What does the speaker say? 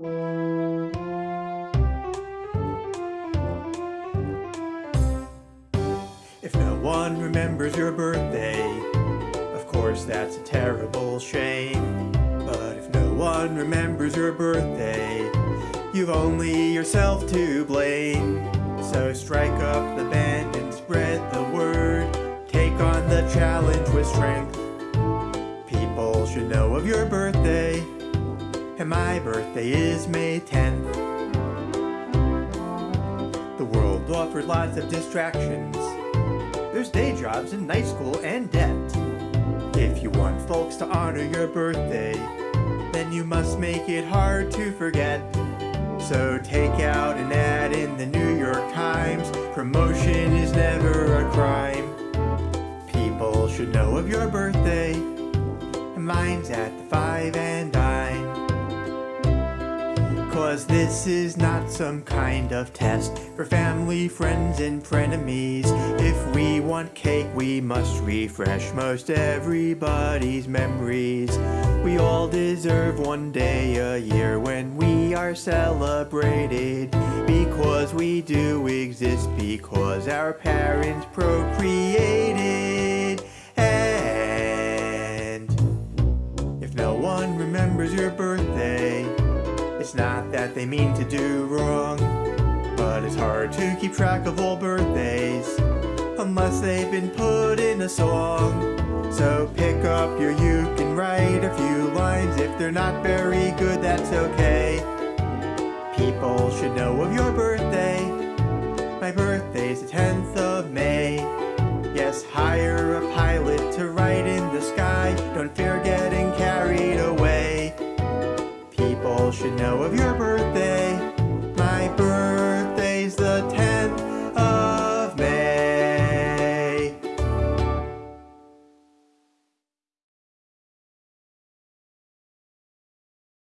If no one remembers your birthday, of course that's a terrible shame. But if no one remembers your birthday, you've only yourself to blame. So strike up the band and spread the word. Take on the challenge with strength. People should know of your birthday, and my birthday is May 10th. The world offers lots of distractions. There's day jobs and night school and debt. If you want folks to honor your birthday, then you must make it hard to forget. So take out an ad in the New York Times. Promotion is never a crime. People should know of your birthday. And mine's at the 5 and dime. Cause this is not some kind of test for family, friends, and frenemies. If we want cake, we must refresh most everybody's memories. We all deserve one day a year when we are celebrated. Because we do exist, because our parents procreated. And if no one remembers your birthday, it's not that they mean to do wrong, but it's hard to keep track of all birthdays unless they've been put in a song. So pick up your uke and write a few lines. If they're not very good, that's okay. People should know of your birthday. My birthday's the 10th Should know of your birthday.